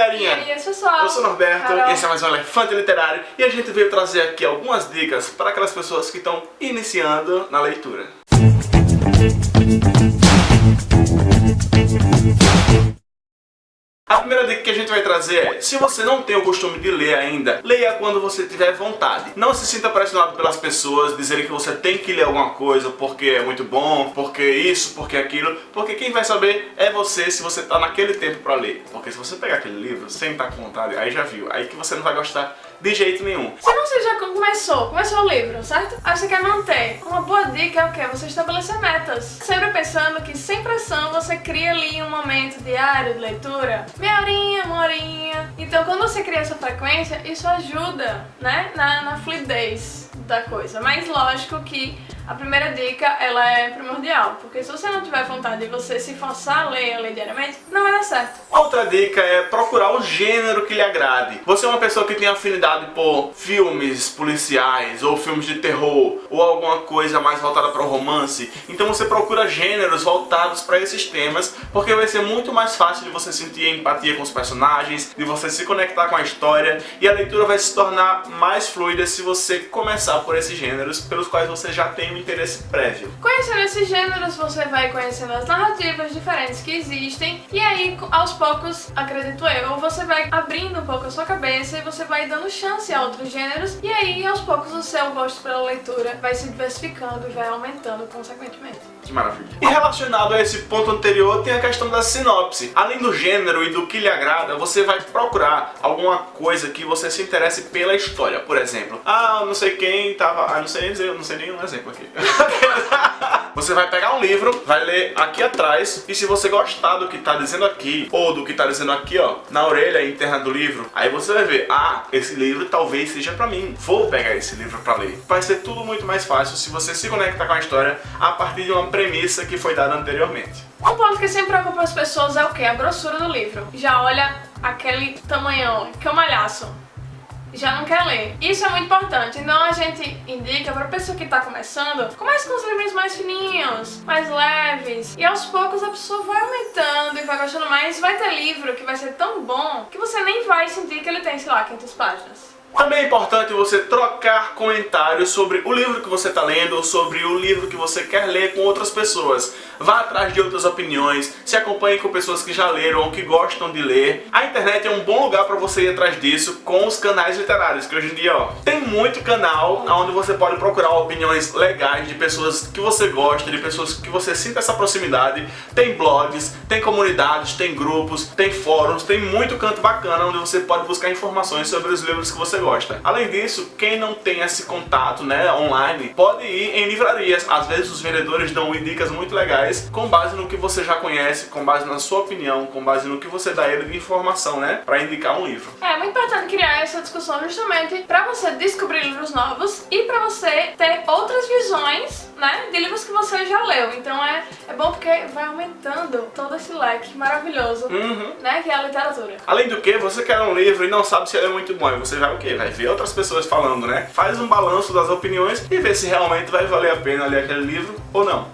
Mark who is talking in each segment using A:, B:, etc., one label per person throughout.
A: galerinha?
B: E aí, pessoal?
A: Eu sou o Norberto,
B: Carol.
A: esse é mais um Elefante Literário e a gente veio trazer aqui algumas dicas para aquelas pessoas que estão iniciando na leitura. A primeira dica que a gente vai trazer é, se você não tem o costume de ler ainda, leia quando você tiver vontade. Não se sinta pressionado pelas pessoas dizerem que você tem que ler alguma coisa porque é muito bom, porque isso, porque aquilo, porque quem vai saber é você se você está naquele tempo para ler. Porque se você pegar aquele livro sem estar com vontade, aí já viu, aí que você não vai gostar de jeito nenhum.
B: Se você já começou, começou o livro, certo? Aí você quer manter. Uma boa dica é o quê? Você estabelecer metas. Sempre pensando que sem pressão você cria ali um momento diário de leitura. Meia horinha, uma horinha. Então quando você cria essa frequência, isso ajuda, né? Na, na fluidez da coisa. Mas lógico que a primeira dica, ela é primordial. Porque se você não tiver vontade de você se forçar a ler, a ler diariamente, não vai dar certo.
A: Outra dica é procurar o gênero que lhe agrade. Você é uma pessoa que tem afinidade por filmes policiais, ou filmes de terror, ou alguma coisa mais voltada para o romance, então você procura gêneros voltados para esses temas, porque vai ser muito mais fácil de você sentir empatia com os personagens, de você se conectar com a história, e a leitura vai se tornar mais fluida se você começar por esses gêneros pelos quais você já tem interesse prévio.
B: Conhecendo esses gêneros, você vai conhecendo as narrativas diferentes que existem e aí, aos poucos, acredito eu, você vai abrindo um pouco a sua cabeça e você vai dando chance a outros gêneros e aí, aos poucos, o seu gosto pela leitura vai se diversificando e vai aumentando consequentemente.
A: Que maravilha. E relacionado a esse ponto anterior, tem a questão da sinopse. Além do gênero e do que lhe agrada, você vai procurar alguma coisa que você se interesse pela história. Por exemplo, ah, não sei quem tava... Ah, não sei nem dizer, não sei nenhum exemplo aqui. Você vai pegar um livro, vai ler aqui atrás, e se você gostar do que está dizendo aqui, ou do que está dizendo aqui, ó, na orelha interna do livro, aí você vai ver, ah, esse livro talvez seja pra mim, vou pegar esse livro pra ler. Vai ser tudo muito mais fácil se você se conectar com a história a partir de uma premissa que foi dada anteriormente.
B: Um ponto que sempre preocupa as pessoas é o que? A grossura do livro. Já olha aquele tamanhão, que é um malhaço já não quer ler. Isso é muito importante, então a gente indica para a pessoa que está começando, comece com os livros mais fininhos, mais leves, e aos poucos a pessoa vai aumentando e vai gostando mais. Vai ter livro que vai ser tão bom que você nem vai sentir que ele tem, sei lá, 500 páginas.
A: Também é importante você trocar comentários sobre o livro que você está lendo ou sobre o livro que você quer ler com outras pessoas. Vá atrás de outras opiniões, se acompanhe com pessoas que já leram ou que gostam de ler. A internet é um bom lugar para você ir atrás disso com os canais literários, que hoje em dia ó, tem muito canal onde você pode procurar opiniões legais de pessoas que você gosta, de pessoas que você sinta essa proximidade. Tem blogs, tem comunidades, tem grupos, tem fóruns, tem muito canto bacana onde você pode buscar informações sobre os livros que você gosta. Além disso, quem não tem esse contato né, online, pode ir em livrarias. Às vezes os vendedores dão dicas muito legais com base no que você já conhece, com base na sua opinião, com base no que você dá ele de informação, né, para indicar um livro.
B: É muito importante criar essa discussão justamente para você descobrir livros novos e para você ter outras visões, né, de livros que você já leu. Então é, é bom porque vai aumentando todo esse leque maravilhoso,
A: uhum.
B: né, que é a literatura.
A: Além do que, você quer um livro e não sabe se ele é muito bom, e você vai o quê? Vai ver outras pessoas falando, né? Faz um balanço das opiniões e vê se realmente vai valer a pena ler aquele livro ou não.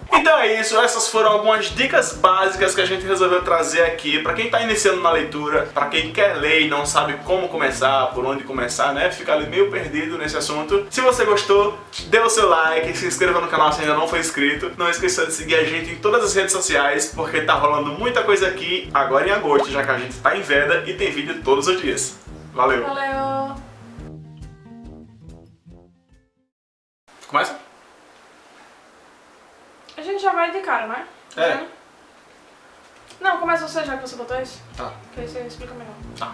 A: É isso, essas foram algumas dicas básicas que a gente resolveu trazer aqui para quem está iniciando na leitura, para quem quer ler e não sabe como começar, por onde começar, né? Fica ali meio perdido nesse assunto. Se você gostou, dê o seu like, se inscreva no canal se ainda não for inscrito. Não esqueça de seguir a gente em todas as redes sociais, porque tá rolando muita coisa aqui agora em agosto, já que a gente tá em veda e tem vídeo todos os dias. Valeu!
B: Valeu!
A: Começa?
B: A gente já vai de cara, né?
A: É.
B: Não, começa você já que você botou isso.
A: Tá.
B: Que aí você explica melhor.
A: Tá.